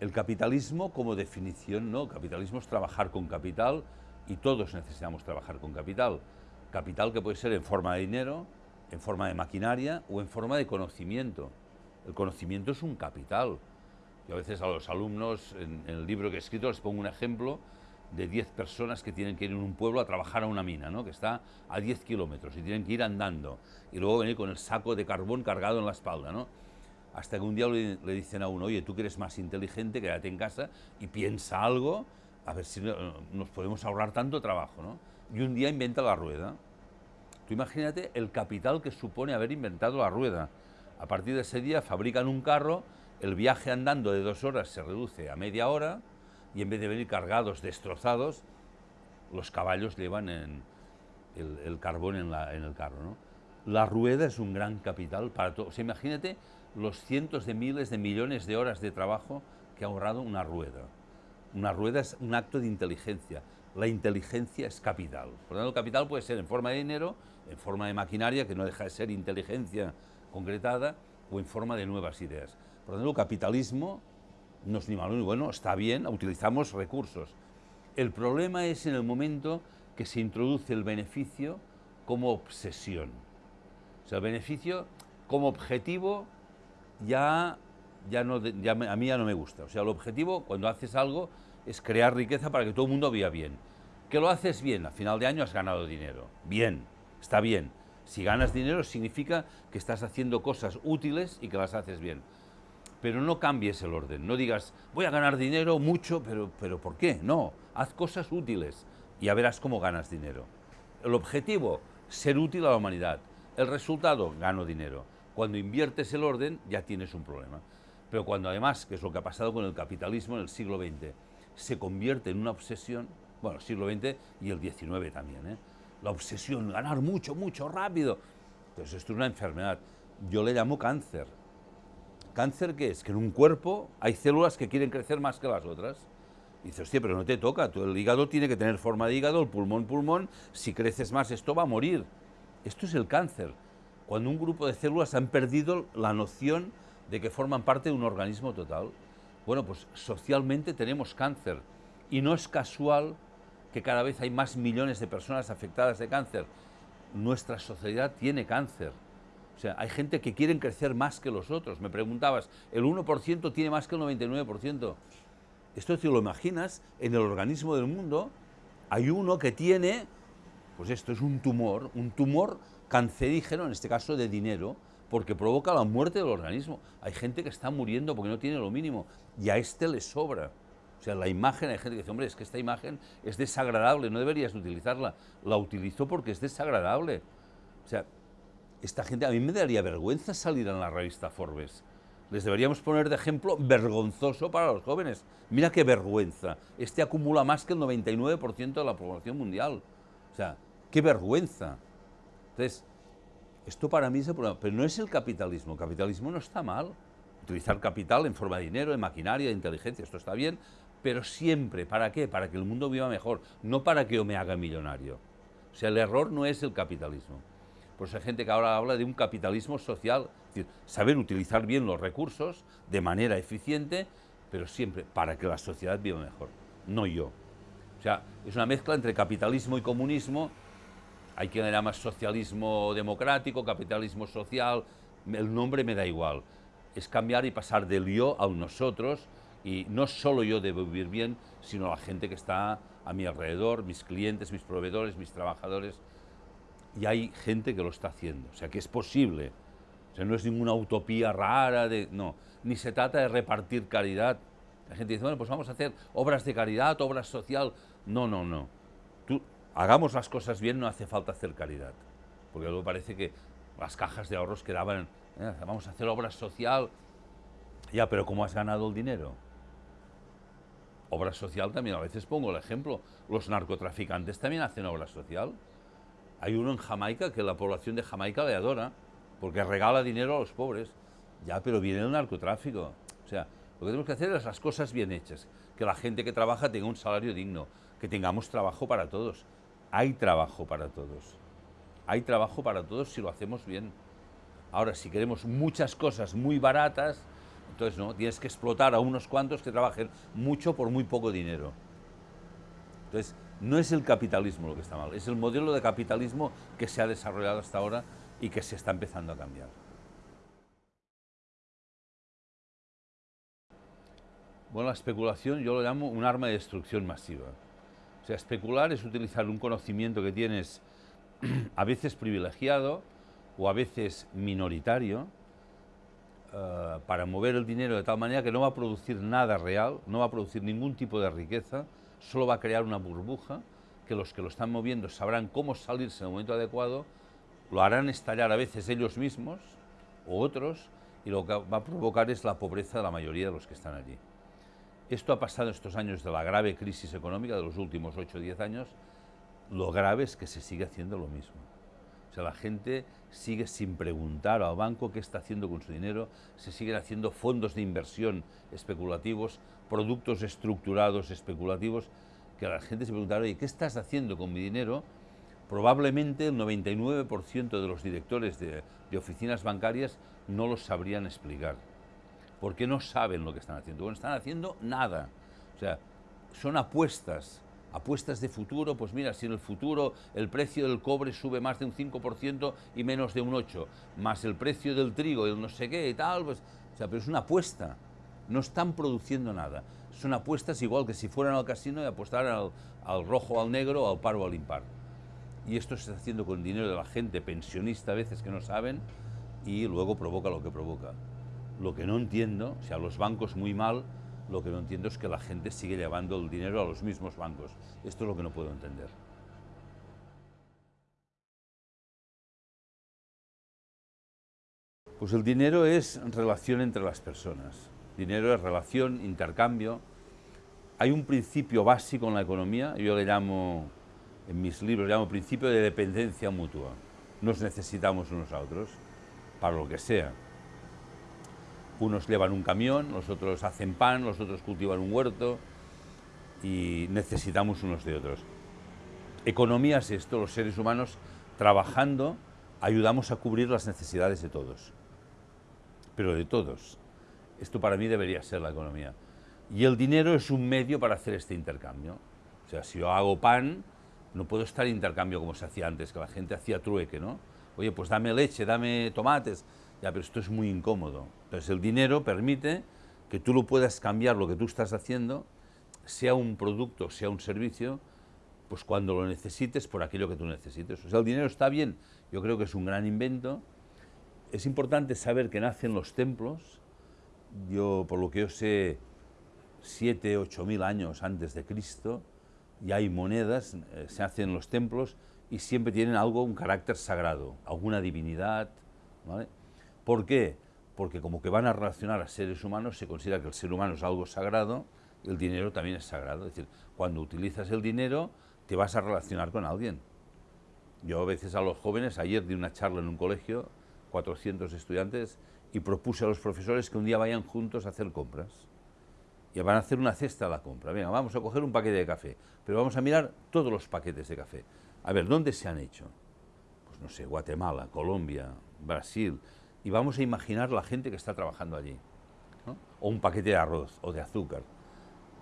El capitalismo como definición, no, capitalismo es trabajar con capital y todos necesitamos trabajar con capital. Capital que puede ser en forma de dinero, en forma de maquinaria o en forma de conocimiento. El conocimiento es un capital. Yo a veces a los alumnos, en, el libro que he escrito, les pongo un ejemplo de 10 personas que tienen que ir en un pueblo a trabajar a una mina, ¿no? que está a 10 kilómetros y tienen que ir andando y luego venir con el saco de carbón cargado en la espalda. ¿no? Hasta que un día le, dicen a uno, oye, tú que eres más inteligente, quédate en casa y piensa algo, a ver si nos podemos ahorrar tanto trabajo. ¿no? Y un día inventa la rueda. Tú imagínate el capital que supone haber inventado la rueda. A partir de ese día fabrican un carro, el viaje andando de dos horas se reduce a media hora y en vez de venir cargados, destrozados, los caballos llevan el, carbón en, el carro. ¿no? La rueda es un gran capital para todo. O sea, imagínate los cientos de miles de millones de horas de trabajo que ha ahorrado una rueda. Una rueda es un acto de inteligencia. La inteligencia es capital. Por lo tanto, el capital puede ser en forma de dinero en forma de maquinaria, que no deja de ser inteligencia concretada, o en forma de nuevas ideas. Por lo tanto, el capitalismo no es ni malo ni bueno, está bien, utilizamos recursos. El problema es en el momento que se introduce el beneficio como obsesión. Sea, beneficio como objetivo ya, ya, no, ya a mí ya no me gusta. O sea, el objetivo, cuando haces algo, es crear riqueza para que todo el mundo viva bien. Que lo haces bien, a final de año has ganado dinero. Bien, está bien. Si ganas dinero significa que estás haciendo cosas útiles y que las haces bien. Pero no cambies el orden, no digas, voy a ganar dinero mucho, pero, pero ¿por qué? No, haz cosas útiles y ya verás cómo ganas dinero. El objetivo, ser útil a la humanidad. El resultado, gano dinero. Cuando inviertes el orden, ya tienes un problema. Pero cuando además, que es lo que ha pasado con el capitalismo en el siglo XX, se convierte en una obsesión, bueno, el siglo XX y el XIX también, ¿eh? la obsesión, ganar mucho, mucho, rápido. Entonces esto es una enfermedad. Yo le llamo cáncer. ¿Cáncer qué es? Que en un cuerpo hay células que quieren crecer más que las otras. Y dices, hostia, pero no te toca, el hígado tiene que tener forma de hígado, el pulmón, pulmón, si creces más esto va a morir. Esto es el cáncer. Cuando un grupo de células han perdido la noción de que forman parte de un organismo total. Bueno, pues socialmente tenemos cáncer. Y no es casual que cada vez hay más millones de personas afectadas de cáncer. Nuestra sociedad tiene cáncer. O sea, hay gente que quieren crecer más que los otros. Me preguntabas, el 1% tiene más que el 99%. Esto si lo imaginas, en el organismo del mundo hay uno que tiene, pues esto es un tumor, un tumor cancerígeno, en este caso de dinero, porque provoca la muerte del organismo. Hay gente que está muriendo porque no tiene lo mínimo y a este le sobra. O sea, la imagen, hay gente que dice, hombre, es que esta imagen es desagradable, no deberías utilizarla. La utilizo porque es desagradable. O sea, esta gente, a mí me daría vergüenza salir en la revista Forbes. Les deberíamos poner de ejemplo vergonzoso para los jóvenes. Mira qué vergüenza. Este acumula más que el 99% de la población mundial. O sea, qué vergüenza. Entonces, esto para mí es el problema. Pero no es el capitalismo. El capitalismo no está mal. Utilizar capital en forma de dinero, de maquinaria, de inteligencia, esto está bien, pero siempre, ¿para qué? Para que el mundo viva mejor, no para que yo me haga millonario. O sea, el error no es el capitalismo. Por eso hay gente que ahora habla de un capitalismo social, es decir, saber utilizar bien los recursos de manera eficiente, pero siempre para que la sociedad viva mejor, no yo. O sea, es una mezcla entre capitalismo y comunismo. Hay quien le llama socialismo democrático, capitalismo social, el nombre me da igual. Es cambiar y pasar del yo al nosotros, y no solo yo debo vivir bien, sino la gente que está a mi alrededor, mis clientes, mis proveedores, mis trabajadores. Y hay gente que lo está haciendo, o sea que es posible. O sea, no es ninguna utopía rara, de, no. Ni se trata de repartir caridad. La gente dice, bueno, pues vamos a hacer obras de caridad, obras social. No, no, no. Hagamos las cosas bien, no hace falta hacer caridad. Porque luego parece que las cajas de ahorros quedaban, eh, vamos a hacer obras social. Ya, pero ¿cómo has ganado el dinero? obra social también, a veces pongo el ejemplo, los narcotraficantes también hacen obra social. Hay uno en Jamaica que la población de Jamaica le adora, porque regala dinero a los pobres. Ya, pero viene el narcotráfico. O sea, lo que tenemos que hacer es las cosas bien hechas, que la gente que trabaja tenga un salario digno, que tengamos trabajo para todos. Hay trabajo para todos. Hay trabajo para todos si lo hacemos bien. Ahora, si queremos muchas cosas muy baratas, Entonces, no, tienes que explotar a unos cuantos que trabajen mucho por muy poco dinero. Entonces, no es el capitalismo lo que está mal, es el modelo de capitalismo que se ha desarrollado hasta ahora y que se está empezando a cambiar. Bueno, la especulación yo lo llamo un arma de destrucción masiva. O sea, especular es utilizar un conocimiento que tienes a veces privilegiado o a veces minoritario eh, para mover el dinero de tal manera que no va a producir nada real, no va a producir ningún tipo de riqueza, solo va a crear una burbuja que los que lo están moviendo sabrán cómo salirse en el momento adecuado, lo harán estallar a veces ellos mismos o otros y lo que va a provocar es la pobreza de la mayoría de los que están allí. Esto ha pasado estos años de la grave crisis económica de los últimos 8 o 10 años, lo grave es que se sigue haciendo lo mismo. O sea, la gente sigue sin preguntar al banco qué está haciendo con su dinero, se siguen haciendo fondos de inversión especulativos, productos estructurados especulativos, que la gente se preguntará, oye, ¿qué estás haciendo con mi dinero? Probablemente el 99% de los directores de, de oficinas bancarias no lo sabrían explicar porque no saben lo que están haciendo. Bueno, están haciendo nada. O sea, son apuestas, apuestas de futuro, pues mira, si en el futuro el precio del cobre sube más de un 5% y menos de un 8%, más el precio del trigo y el no sé qué y tal, pues, o sea, pero es una apuesta, no están produciendo nada. Son apuestas igual que si fueran al casino y apostaran al, rojo, al negro, al par o al impar. Y esto se está haciendo con dinero de la gente pensionista a veces que no saben y luego provoca lo que provoca. Lo que no entiendo, o sea, los bancos muy mal, lo que no entiendo es que la gente sigue llevando el dinero a los mismos bancos. Esto es lo que no puedo entender. Pues el dinero es relación entre las personas. Dinero es relación, intercambio. Hay un principio básico en la economía, yo le llamo, en mis libros, le llamo principio de dependencia mutua. Nos necesitamos unos a otros, para lo que sea. Unos llevan un camión, los otros hacen pan, los otros cultivan un huerto y necesitamos unos de otros. Economía es esto, los seres humanos trabajando ayudamos a cubrir las necesidades de todos, pero de todos. Esto para mí debería ser la economía. Y el dinero es un medio para hacer este intercambio. O sea, si yo hago pan, no puedo estar en intercambio como se hacía antes, que la gente hacía trueque, ¿no? Oye, pues dame leche, dame tomates. Ya, pero esto es muy incómodo. Entonces el dinero permite que tú lo puedas cambiar lo que tú estás haciendo, sea un producto, sea un servicio, pues cuando lo necesites por aquello que tú necesites. O sea, el dinero está bien, yo creo que es un gran invento. Es importante saber que nacen los templos. Yo, por lo que yo sé, siete, ocho mil años antes de Cristo, ya hay monedas, eh, se hacen los templos y siempre tienen algo, un carácter sagrado, alguna divinidad, ¿vale? ¿Por qué? Porque como que van a relacionar a seres humanos, se considera que el ser humano es algo sagrado, el dinero también es sagrado. Es decir, cuando utilizas el dinero, te vas a relacionar con alguien. Yo a veces a los jóvenes, ayer di una charla en un colegio, 400 estudiantes, y propuse a los profesores que un día vayan juntos a hacer compras. Y van a hacer una cesta a la compra. Venga, vamos a coger un paquete de café, pero vamos a mirar todos los paquetes de café. A ver, ¿dónde se han hecho? Pues no sé, Guatemala, Colombia, Brasil, y vamos a imaginar la gente que está trabajando allí. O un paquete de arroz o de azúcar.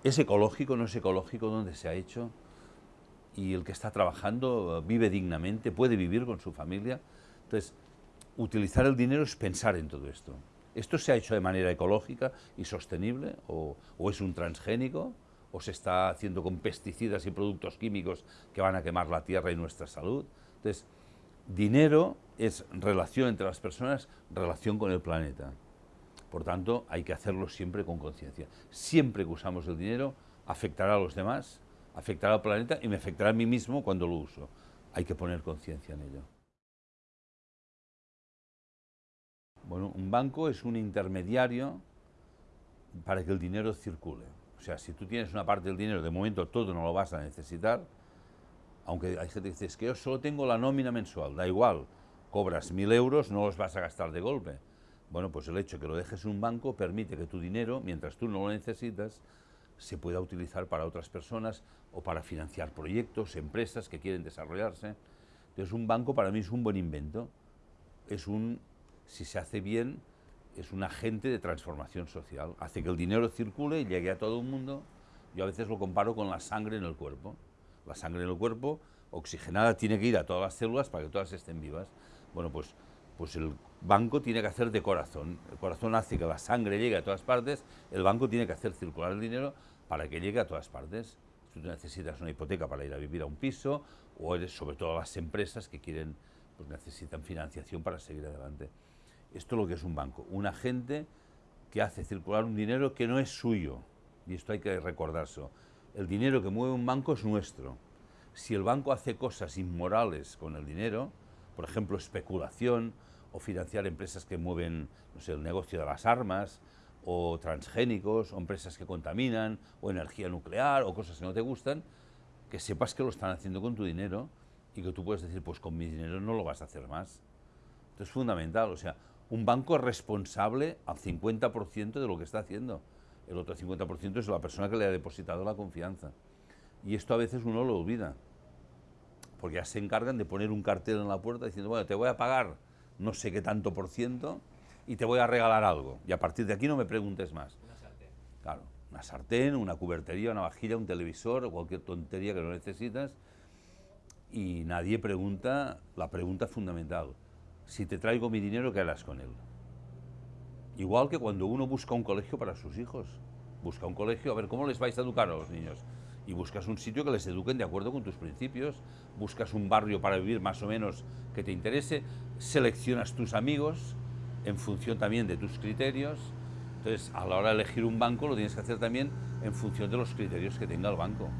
¿Es ecológico, no es ecológico? ¿Dónde se ha hecho? Y el que está trabajando vive dignamente, puede vivir con su familia. Entonces, utilizar el dinero es pensar en todo esto. ¿Esto se ha hecho de manera ecológica y sostenible? ¿O, o es un transgénico? ¿O se está haciendo con pesticidas y productos químicos que van a quemar la tierra y nuestra salud? Entonces, dinero es relación entre las personas, relación con el planeta. Por tanto, hay que hacerlo siempre con conciencia. Siempre que usamos el dinero, afectará a los demás, afectará al planeta y me afectará a mí mismo cuando lo uso. Hay que poner conciencia en ello. Bueno, un banco es un intermediario para que el dinero circule. O sea, si tú tienes una parte del dinero, de momento todo no lo vas a necesitar, aunque hay gente que dice, es que yo solo tengo la nómina mensual, da igual, cobras mil euros, no los vas a gastar de golpe. Bueno, pues el hecho de que lo dejes en un banco permite que tu dinero, mientras tú no lo necesitas, se pueda utilizar para otras personas o para financiar proyectos, empresas que quieren desarrollarse. Entonces un banco para mí es un buen invento, es un, si se hace bien, es un agente de transformación social, hace que el dinero circule y llegue a todo el mundo. Yo a veces lo comparo con la sangre en el cuerpo. La sangre en el cuerpo oxigenada tiene que ir a todas las células para que todas estén vivas. Bueno, pues, pues el banco tiene que hacer de corazón. El corazón hace que la sangre llegue a todas partes, el banco tiene que hacer circular el dinero para que llegue a todas partes. Tú necesitas una hipoteca para ir a vivir a un piso, o eres sobre todo las empresas que quieren, pues necesitan financiación para seguir adelante. Esto es lo que es un banco, un agente que hace circular un dinero que no es suyo, y esto hay que recordarse. El dinero que mueve un banco es nuestro. Si el banco hace cosas inmorales con el dinero, por ejemplo, especulación o financiar empresas que mueven no sé, el negocio de las armas, o transgénicos, o empresas que contaminan, o energía nuclear, o cosas que no te gustan, que sepas que lo están haciendo con tu dinero y que tú puedes decir, pues con mi dinero no lo vas a hacer más. Esto es fundamental, o sea, un banco es responsable al 50% de lo que está haciendo. El otro 50% es la persona que le ha depositado la confianza. Y esto a veces uno lo olvida, porque ya se encargan de poner un cartel en la puerta diciendo, bueno, te voy a pagar no sé qué tanto por ciento y te voy a regalar algo. Y a partir de aquí no me preguntes más. Una sartén. Claro, una sartén, una cubertería, una vajilla, un televisor, o cualquier tontería que no necesitas. Y nadie pregunta la pregunta fundamental. Si te traigo mi dinero, ¿qué harás con él? Igual que cuando uno busca un colegio para sus hijos. Busca un colegio, a ver, ¿cómo les vais a educar a los niños? Y buscas un sitio que les eduquen de acuerdo con tus principios, buscas un barrio para vivir más o menos que te interese, seleccionas tus amigos en función también de tus criterios. Entonces, a la hora de elegir un banco, lo tienes que hacer también en función de los criterios que tenga el banco.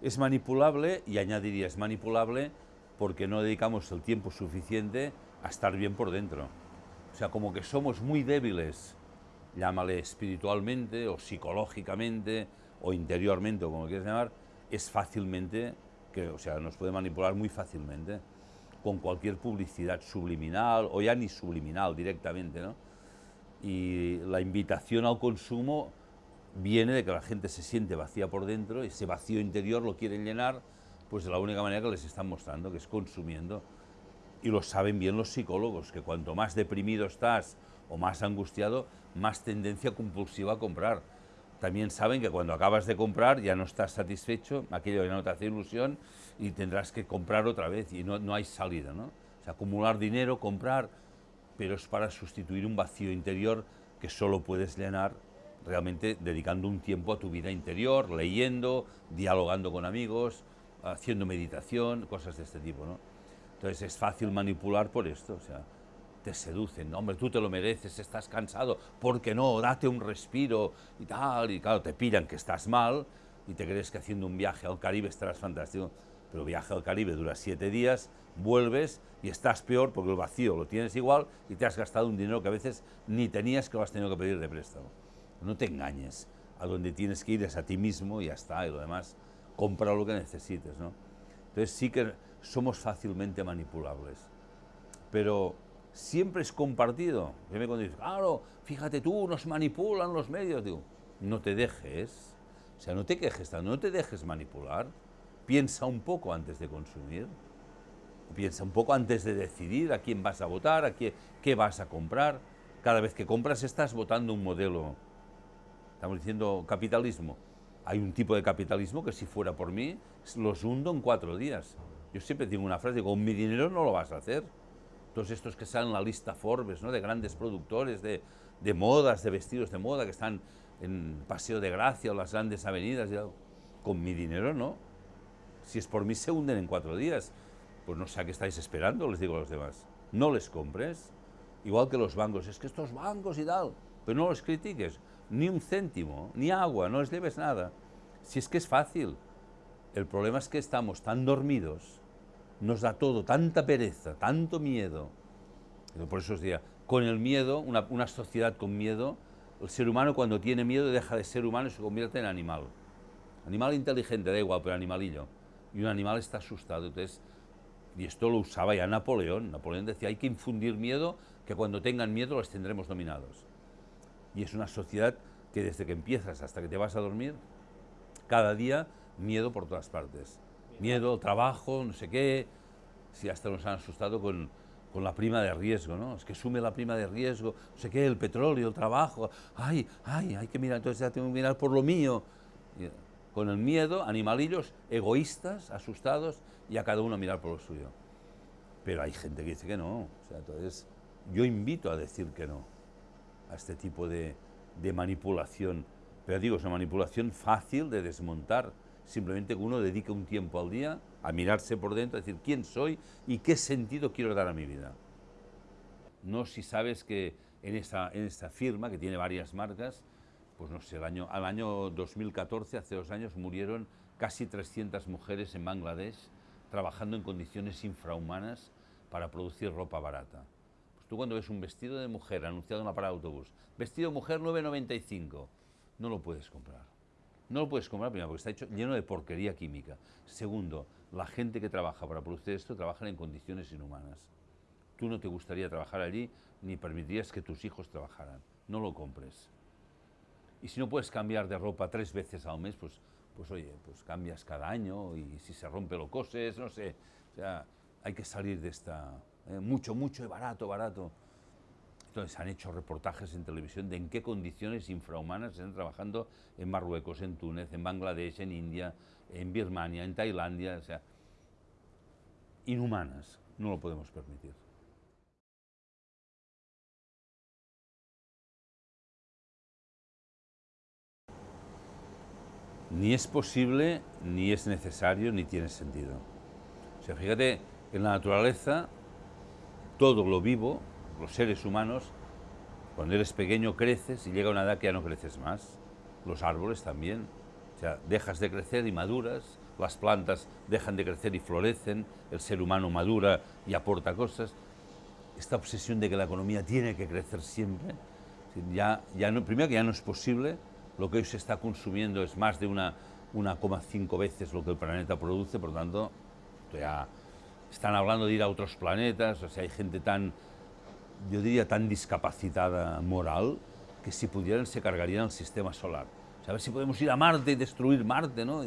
Es manipulable, y añadiría, es manipulable porque no dedicamos el tiempo suficiente a estar bien por dentro. O sea, como que somos muy débiles, llámale espiritualmente o psicológicamente o interiormente o como quieras llamar, es fácilmente, que, o sea, nos puede manipular muy fácilmente con cualquier publicidad subliminal o ya ni subliminal directamente, ¿no? Y la invitación al consumo viene de que la gente se siente vacía por dentro, y ese vacío interior lo quieren llenar, pues de la única manera que les están mostrando, que es consumiendo. Y lo saben bien los psicólogos, que cuanto más deprimido estás más angustiado, más tendencia compulsiva a comprar. También saben que cuando acabas de comprar ya no estás satisfecho, aquello ya no te hace ilusión y tendrás que comprar otra vez y no, no hay salida. ¿no? O acumular dinero, comprar, pero es para sustituir un vacío interior que solo puedes llenar realmente dedicando un tiempo a tu vida interior, leyendo, dialogando con amigos, haciendo meditación, cosas de este tipo, ¿no? Entonces es fácil manipular por esto, o sea, te seducen, ¿no? hombre, tú te lo mereces, estás cansado, ¿por qué no? Date un respiro y tal, y claro, te pillan que estás mal y te crees que haciendo un viaje al Caribe estarás fantástico, pero viaje al Caribe dura siete días, vuelves y estás peor porque el vacío lo tienes igual y te has gastado un dinero que a veces ni tenías que lo has tenido que pedir de préstamo. No te engañes, a donde tienes que ir es a ti mismo y ya está, y lo demás, compra lo que necesites, ¿no? Entonces sí que somos fácilmente manipulables, pero siempre es compartido. Yo me cuando dices, claro, fíjate tú, nos manipulan los medios, digo, no te dejes, o sea, no te quejes, no te dejes manipular, piensa un poco antes de consumir, piensa un poco antes de decidir a quién vas a votar, a qué, qué vas a comprar. Cada vez que compras estás votando un modelo estamos diciendo capitalismo. Hay un tipo de capitalismo que si fuera por mí, los hundo en cuatro días. Yo siempre tengo una frase, digo, con mi dinero no lo vas a hacer. Todos estos que salen en la lista Forbes, ¿no? de grandes productores de, de modas, de vestidos de moda, que están en Paseo de Gracia o las grandes avenidas, con mi dinero no. Si es por mí se hunden en cuatro días. Pues no sé a qué estáis esperando, les digo a los demás. No les compres. Igual que los bancos, es que estos bancos y tal, pero no los critiques ni un céntimo, ni agua, no les debes nada. Si es que es fácil. El problema es que estamos tan dormidos, nos da todo, tanta pereza, tanto miedo. Por eso os diría, con el miedo, una, una sociedad con miedo, el ser humano cuando tiene miedo deja de ser humano y se convierte en animal. Animal inteligente, da igual, pero animalillo. Y un animal está asustado. Entonces, y esto lo usaba ya Napoleón. Napoleón decía, hay que infundir miedo, que cuando tengan miedo los tendremos dominados. Y es una sociedad que desde que empiezas hasta que te vas a dormir, cada día miedo por todas partes. Miedo, trabajo, no sé qué, si hasta nos han asustado con, con la prima de riesgo, ¿no? Es que sume la prima de riesgo, no sé qué, el petróleo, el trabajo, ay, ay, hay que mirar, entonces ya tengo que mirar por lo mío. con el miedo, animalillos egoístas, asustados, y a cada uno mirar por lo suyo. Pero hay gente que dice que no, o entonces yo invito a decir que no a este tipo de, de manipulación. Pero digo, es una manipulación fácil de desmontar, simplemente que uno dedique un tiempo al día a mirarse por dentro, a decir quién soy y qué sentido quiero dar a mi vida. No si sabes que en esta, en esta firma, que tiene varias marcas, pues no sé, el año, al año 2014, hace dos años, murieron casi 300 mujeres en Bangladesh trabajando en condiciones infrahumanas para producir ropa barata. Pues tú cuando ves un vestido de mujer anunciado en la parada de autobús, vestido mujer 9,95, no lo puedes comprar. No lo puedes comprar, primero, porque está hecho lleno de porquería química. Segundo, la gente que trabaja para producir esto trabaja en condiciones inhumanas. Tú no te gustaría trabajar allí ni permitirías que tus hijos trabajaran. No lo compres. Y si no puedes cambiar de ropa tres veces al mes, pues, pues oye, pues cambias cada año y si se rompe lo coses, no sé. O sea, hay que salir de esta... Eh, mucho, mucho y barato, barato. Entonces han hecho reportajes en televisión de en qué condiciones infrahumanas están trabajando en Marruecos, en Túnez, en Bangladesh, en India, en Birmania, en Tailandia, o sea, inhumanas, no lo podemos permitir. Ni es posible, ni es necesario, ni tiene sentido. O sea, fíjate, en la naturaleza, todo lo vivo los seres humanos, cuando eres pequeño creces y llega una edad que ya no creces más. Los árboles también. O sea, dejas de crecer y maduras, las plantas dejan de crecer y florecen, el ser humano madura y aporta cosas. Esta obsesión de que la economía tiene que crecer siempre, ya, ya no, primero que ya no es posible, lo que hoy se está consumiendo es más de una 1,5 veces lo que el planeta produce, por lo tanto, ya están hablando de ir a otros planetas, o sea, hay gente tan yo diría tan discapacitada moral, que si pudieran se cargarían el sistema solar. a ver si podemos ir a Marte y destruir Marte, ¿no?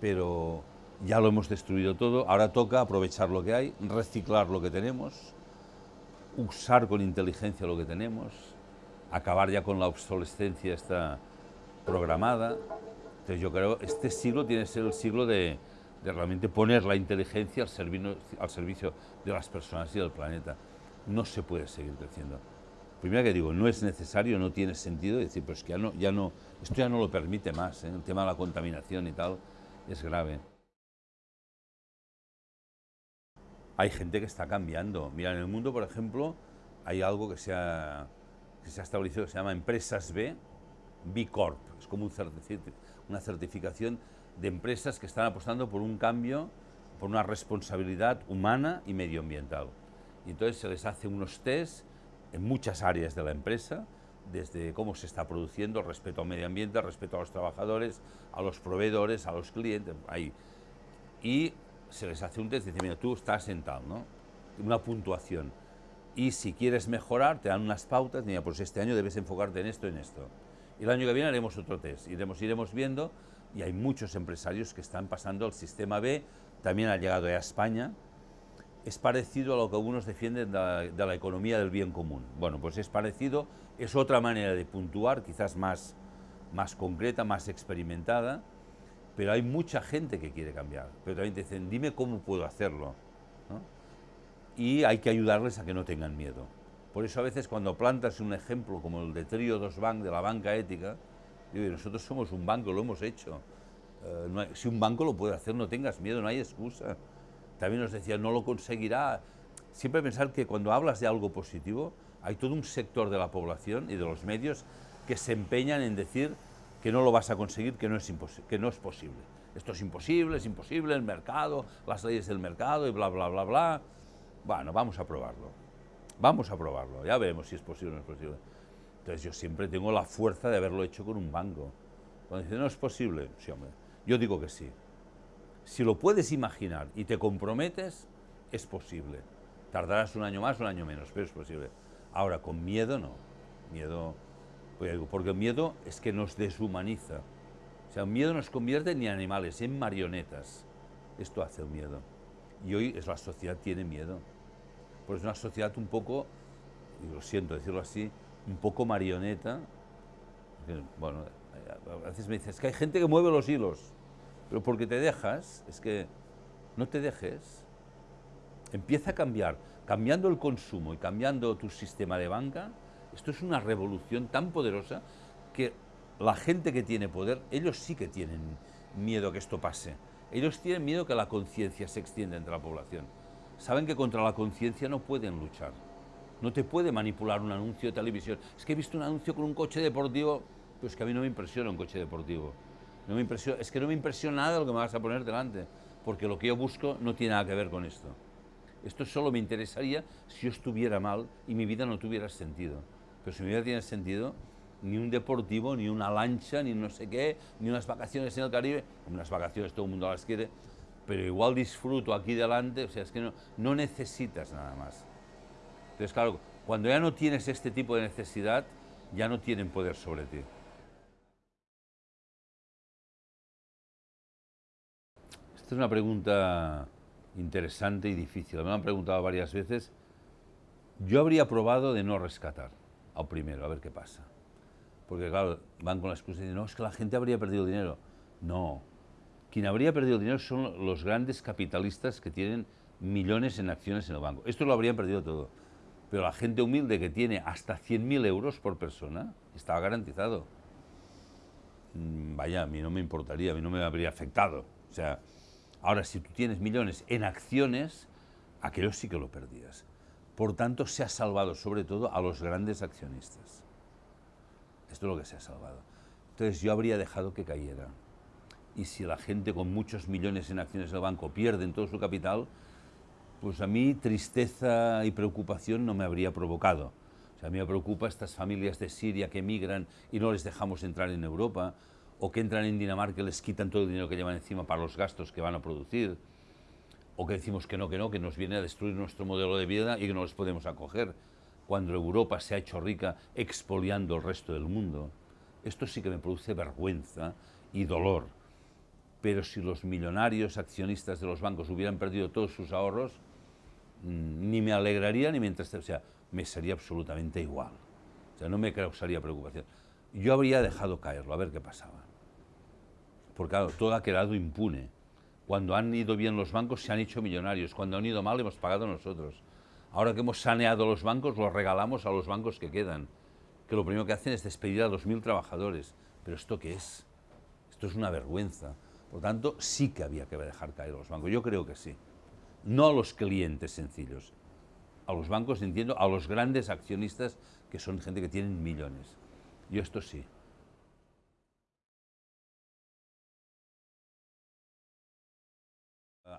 Pero ya lo hemos destruido todo, ahora toca aprovechar lo que hay, reciclar lo que tenemos, usar con inteligencia lo que tenemos, acabar ya con la obsolescencia esta programada. Entonces yo creo que este siglo tiene que ser el siglo de, realmente poner la inteligencia al, al servicio de las personas y del planeta no se puede seguir creciendo. Primero que digo, no es necesario, no tiene sentido decir, pues que ya no, ya no, esto ya no lo permite más, ¿eh? el tema de la contaminación y tal es grave. Hay gente que está cambiando. Mira, en el mundo, por ejemplo, hay algo que se ha, que se ha establecido que se llama Empresas B, B Corp. Es como un una certificación de empresas que están apostando por un cambio, por una responsabilidad humana y medioambiental. Y entonces se les hace unos test en muchas áreas de la empresa, desde cómo se está produciendo, respeto al medio ambiente, respeto a los trabajadores, a los proveedores, a los clientes, ahí. Y se les hace un test, dice, mira, tú estás en tal, ¿no? Una puntuación. Y si quieres mejorar, te dan unas pautas, mira, pues este año debes enfocarte en esto, en esto. Y el año que viene haremos otro test, iremos, iremos viendo, y hay muchos empresarios que están pasando al sistema B, también ha llegado a España, es parecido a lo que algunos defienden de la, economía del bien común. Bueno, pues es parecido, es otra manera de puntuar, quizás más, más concreta, más experimentada, pero hay mucha gente que quiere cambiar. Pero también te dicen, dime cómo puedo hacerlo. Y hay que ayudarles a que no tengan miedo. Por eso a veces cuando plantas un ejemplo como el de Trio Dos Bank, de la banca ética, digo, nosotros somos un banco, lo hemos hecho. Eh, si un banco lo puede hacer, no tengas miedo, no hay excusa. También nos decía, no lo conseguirá. Siempre pensar que cuando hablas de algo positivo, hay todo un sector de la población y de los medios que se empeñan en decir que no lo vas a conseguir, que no es, que no es posible. Esto es imposible, es imposible, el mercado, las leyes del mercado y bla, bla, bla, bla. Bueno, vamos a probarlo. Vamos a probarlo, ya veremos si es posible o no es posible. Entonces yo siempre tengo la fuerza de haberlo hecho con un banco. Cuando dice, no es posible, sí, hombre, yo digo que sí. Si lo puedes imaginar y te comprometes, es posible. Tardarás un año más, un año menos, pero es posible. Ahora, con miedo no. Miedo, pues porque el miedo es que nos deshumaniza. O sea, el miedo nos convierte en animales, en marionetas. Esto hace el miedo. Y hoy es la sociedad tiene miedo. Pues es una sociedad un poco, y lo siento decirlo así, un poco marioneta. Bueno, a veces me dices, es que hay gente que mueve los hilos, pero porque te dejas, es que no te dejes. Empieza a cambiar, cambiando el consumo y cambiando tu sistema de banca, esto es una revolución tan poderosa que la gente que tiene poder, ellos sí que tienen miedo que esto pase. Ellos tienen miedo que la conciencia se extienda entre la población. Saben que contra la conciencia no pueden luchar. No te puede manipular un anuncio de televisión. Es que he visto un anuncio con un coche deportivo, pues que a mí no me impresiona un coche deportivo. No me impresiona, es que no me impresiona nada lo que me vas a poner delante, porque lo que yo busco no tiene nada que ver con esto. Esto solo me interesaría si yo estuviera mal y mi vida no tuviera sentido. Pero si mi vida tiene sentido, ni un deportivo, ni una lancha, ni no sé qué, ni unas vacaciones en el Caribe, unas vacaciones todo el mundo las quiere, pero igual disfruto aquí delante, o sea, es que no, no necesitas nada más. Entonces, claro, cuando ya no tienes este tipo de necesidad, ya no tienen poder sobre ti. Esta es una pregunta interesante y difícil. Me han preguntado varias veces. Yo habría probado de no rescatar al primero, a ver qué pasa. Porque claro, van con la excusa de no, es que la gente habría perdido dinero. No, quien habría perdido dinero son los grandes capitalistas que tienen millones en acciones en el banco. Esto lo habrían perdido todo. Pero la gente humilde que tiene hasta 100.000 euros por persona, estaba garantizado. Mm, vaya, a mí no me importaría, a mí no me habría afectado. O sea, ahora si tú tienes millones en acciones, aquello sí que lo perdías. Por tanto, se ha salvado sobre todo a los grandes accionistas. Esto es lo que se ha salvado. Entonces yo habría dejado que cayera. Y si la gente con muchos millones en acciones del banco pierden todo su capital, pues a mí tristeza y preocupación no me habría provocado. O sea, a mí me preocupa estas familias de Siria que emigran y no les dejamos entrar en Europa, o que entran en Dinamarca y les quitan todo el dinero que llevan encima para los gastos que van a producir, o que decimos que no, que no, que nos viene a destruir nuestro modelo de vida y que no les podemos acoger, cuando Europa se ha hecho rica expoliando el resto del mundo. Esto sí que me produce vergüenza y dolor. Pero si los millonarios accionistas de los bancos hubieran perdido todos sus ahorros, mm, ni me alegraría ni entristecería, o sea, me sería absolutamente igual. O sea, no me causaría preocupación. Yo habría dejado caerlo, a ver qué pasaba. Porque claro, todo ha quedado impune. Cuando han ido bien los bancos se han hecho millonarios, cuando han ido mal hemos pagado nosotros. Ahora que hemos saneado los bancos, los regalamos a los bancos que quedan, que lo primero que hacen es despedir a 2.000 trabajadores. ¿Pero esto qué es? Esto es una vergüenza. Por tanto, sí que había que dejar caer a los bancos. Yo creo que sí. No a los clientes sencillos. A los bancos, entiendo, a los grandes accionistas que son gente que tienen millones. Yo esto sí.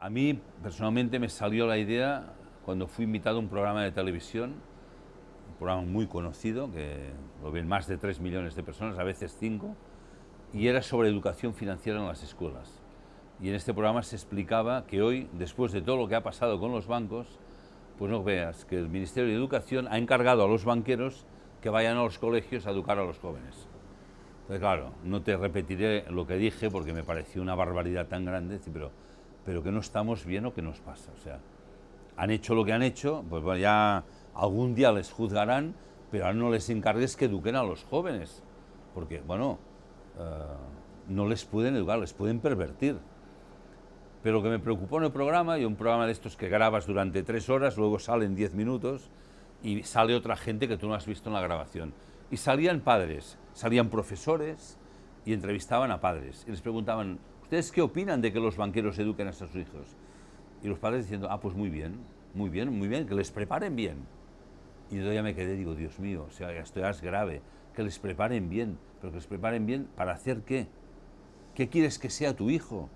A mí personalmente me salió la idea cuando fui invitado a un programa de televisión, un programa muy conocido, que lo ven más de 3 millones de personas, a veces 5, y era sobre educación financiera en las escuelas. Y en este programa se explicaba que hoy, después de todo lo que ha pasado con los bancos, pues no veas que el Ministerio de Educación ha encargado a los banqueros que vayan a los colegios a educar a los jóvenes. Entonces, claro, no te repetiré lo que dije porque me pareció una barbaridad tan grande, pero pero que no estamos bien o que nos pasa. O sea, han hecho lo que han hecho, pues ya algún día les juzgarán, pero ahora no les encargues que eduquen a los jóvenes, porque, bueno, eh, no les pueden educar, les pueden pervertir. Pero lo que me preocupó en el programa, y un programa de estos que grabas durante tres horas, luego salen diez minutos, y sale otra gente que tú no has visto en la grabación. Y salían padres, salían profesores, y entrevistaban a padres, y les preguntaban, ¿Ustedes qué opinan de que los banqueros eduquen a sus hijos? Y los padres diciendo, ah, pues muy bien, muy bien, muy bien, que les preparen bien. Y yo ya me quedé, digo, Dios mío, o sea, esto ya es grave, que les preparen bien, pero que les preparen bien para hacer qué? ¿Qué quieres que sea tu hijo?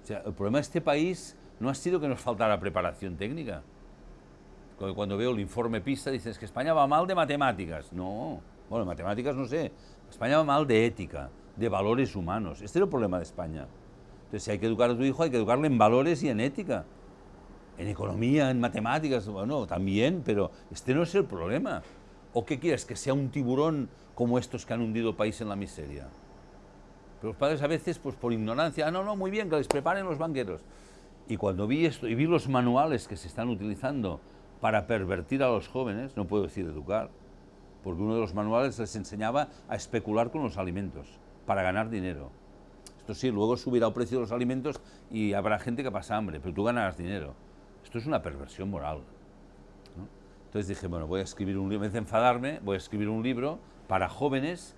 O sea, el problema de este país no ha sido que nos faltara preparación técnica. Cuando veo el informe PISA dices que España va mal de matemáticas. No, bueno, matemáticas no sé, España va mal de ética, de valores humanos. Este es el problema de España. Entonces, si hay que educar a tu hijo, hay que educarle en valores y en ética. En economía, en matemáticas, bueno, también, pero este no es el problema. ¿O qué quieres? Que sea un tiburón como estos que han hundido país en la miseria. Pero los padres a veces, pues por ignorancia, ah, no, no, muy bien, que les preparen los banqueros. Y cuando vi esto y vi los manuales que se están utilizando para pervertir a los jóvenes, no puedo decir educar, porque uno de los manuales les enseñaba a especular con los alimentos para ganar dinero. Esto sí, luego subirá el precio de los alimentos y habrá gente que pasa hambre, pero tú ganarás dinero. Esto es una perversión moral. Entonces dije, bueno, voy a escribir un libro, en vez de enfadarme, voy a escribir un libro para jóvenes,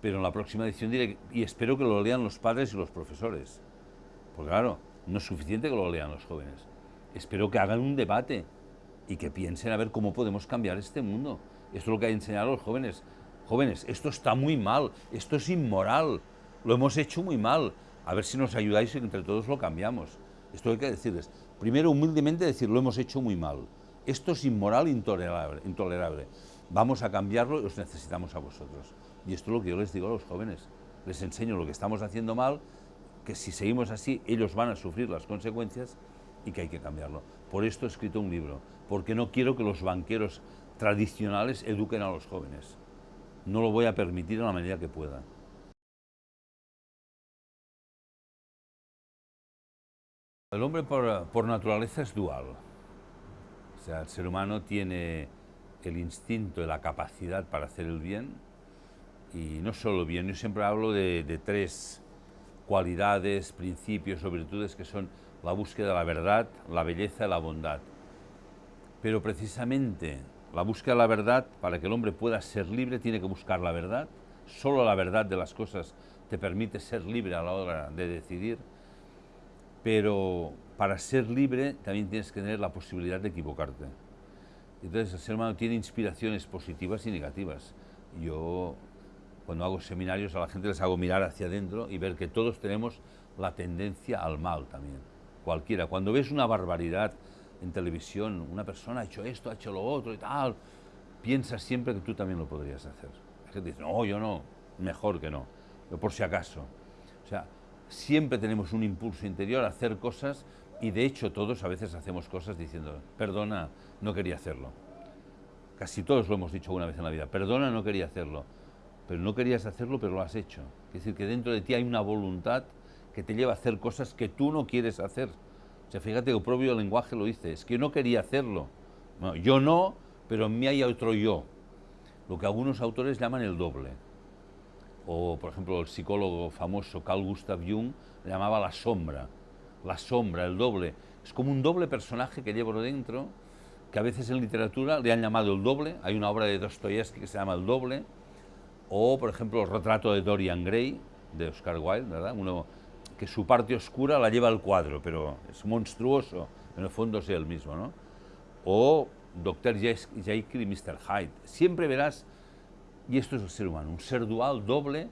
pero en la próxima edición diré, y espero que lo lean los padres y los profesores. Porque claro, no es suficiente que lo lean los jóvenes. Espero que hagan un debate y que piensen a ver cómo podemos cambiar este mundo. Esto es lo que hay que enseñar a los jóvenes. Jóvenes, esto está muy mal, esto es inmoral, lo hemos hecho muy mal. A ver si nos ayudáis y entre todos lo cambiamos. Esto hay que decirles. Primero, humildemente decir, lo hemos hecho muy mal. Esto es inmoral intolerable, intolerable. Vamos a cambiarlo y os necesitamos a vosotros. Y esto es lo que yo les digo a los jóvenes. Les enseño lo que estamos haciendo mal, que si seguimos así, ellos van a sufrir las consecuencias y que hay que cambiarlo. Por esto he escrito un libro, porque no quiero que los banqueros tradicionales eduquen a los jóvenes. No lo voy a permitir en la medida que pueda. El hombre por, por naturaleza es dual. O sea, el ser humano tiene el instinto y la capacidad para hacer el bien, y no solo bien, yo siempre hablo de, de tres cualidades, principios o virtudes que son la búsqueda de la verdad, la belleza y la bondad. Pero precisamente la búsqueda de la verdad, para que el hombre pueda ser libre, tiene que buscar la verdad. Solo la verdad de las cosas te permite ser libre a la hora de decidir. Pero para ser libre también tienes que tener la posibilidad de equivocarte. Entonces el ser humano tiene inspiraciones positivas y negativas. Yo cuando hago seminarios a la gente les hago mirar hacia adentro y ver que todos tenemos la tendencia al mal también, cualquiera. Cuando ves una barbaridad en televisión, una persona ha hecho esto, ha hecho lo otro y tal, piensas siempre que tú también lo podrías hacer. La gente dice, no, yo no, mejor que no, pero por si acaso. O sea, siempre tenemos un impulso interior a hacer cosas y de hecho todos a veces hacemos cosas diciendo, perdona, no quería hacerlo. Casi todos lo hemos dicho una vez en la vida, perdona, no quería hacerlo. Pero no querías hacerlo, pero lo has hecho. Es decir, que dentro de ti hay una voluntad que te lleva a hacer cosas que tú no quieres hacer. O sea, fíjate que el propio lenguaje lo dice, es que no quería hacerlo. yo no, pero en mí hay otro yo. Lo que algunos autores llaman el doble. O, por ejemplo, el psicólogo famoso Carl Gustav Jung llamaba la sombra la sombra, el doble. Es como un doble personaje que llevo dentro, que a veces en literatura le han llamado el doble. Hay una obra de Dostoyevsky que se llama El doble, o por ejemplo el retrato de Dorian Gray, de Oscar Wilde, ¿verdad? Uno que su parte oscura la lleva al cuadro, pero es monstruoso, en el fondo es el mismo, ¿no? O Dr. Jekyll y Mr. Hyde. Siempre verás, y esto es el ser humano, un ser dual, doble,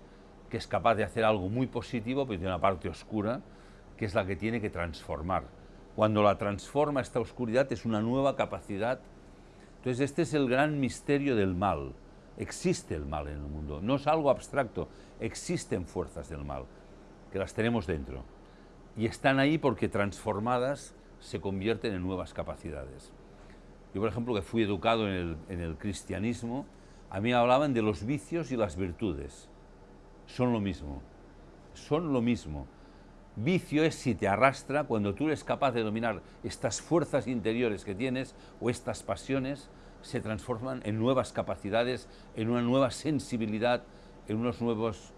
que es capaz de hacer algo muy positivo, pero tiene una parte oscura, que es la que tiene que transformar. Cuando la transforma esta oscuridad es una nueva capacidad. Entonces este es el gran misterio del mal. Existe el mal en el mundo, no es algo abstracto, existen fuerzas del mal, que las tenemos dentro. Y están ahí porque transformadas se convierten en nuevas capacidades. Yo, por ejemplo, que fui educado en el, en el cristianismo, a mí hablaban de los vicios y las virtudes. Son lo mismo, son lo mismo. Vicio es si te arrastra cuando tú eres capaz de dominar estas fuerzas interiores que tienes o estas pasiones, se transforman en nuevas capacidades, en una nueva sensibilidad, en unos nuevos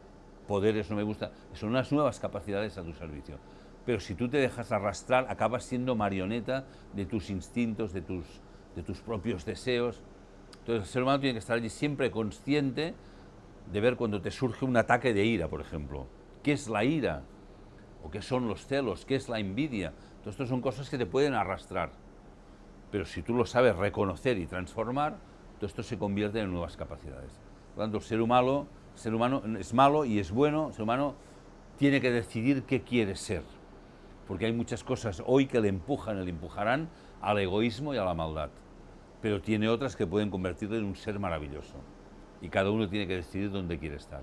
poderes, no me gusta, son unas nuevas capacidades a tu servicio. Pero si tú te dejas arrastrar, acabas siendo marioneta de tus instintos, de tus, de tus propios deseos. Entonces el ser humano tiene que estar allí siempre consciente de ver cuando te surge un ataque de ira, por ejemplo. ¿Qué es la ira? o qué son los celos, qué es la envidia. Todo esto son cosas que te pueden arrastrar. Pero si tú lo sabes reconocer y transformar, todo esto se convierte en nuevas capacidades. Por el ser humano, ser humano es malo y es bueno, el ser humano tiene que decidir qué quiere ser. Porque hay muchas cosas hoy que le empujan, le empujarán al egoísmo y a la maldad. Pero tiene otras que pueden convertirle en un ser maravilloso. Y cada uno tiene que decidir dónde quiere estar.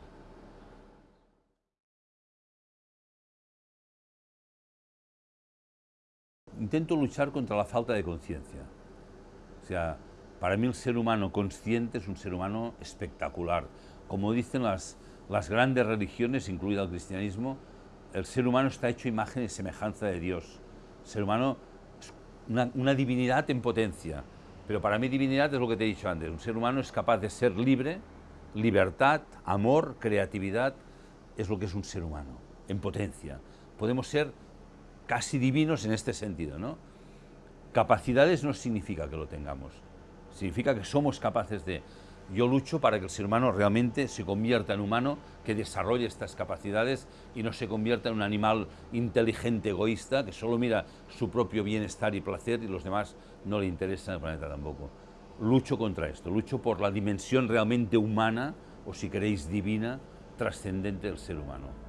intento luchar contra la falta de conciencia. O sea, para mí el ser humano consciente es un ser humano espectacular. Como dicen las, las grandes religiones, incluido el cristianismo, el ser humano está hecho imagen y semejanza de Dios. El ser humano es una, una divinidad en potencia. Pero para mí divinidad es lo que te he dicho antes. Un ser humano es capaz de ser libre, libertad, amor, creatividad, es lo que es un ser humano, en potencia. Podemos ser casi divinos en este sentido, ¿no? Capacidades no significa que lo tengamos, significa que somos capaces de... Yo lucho para que el ser humano realmente se convierta en humano, que desarrolle estas capacidades y no se convierta en un animal inteligente, egoísta, que solo mira su propio bienestar y placer y los demás no le interesa el planeta tampoco. Lucho contra esto, lucho por la dimensión realmente humana, o si queréis divina, trascendente del ser humano.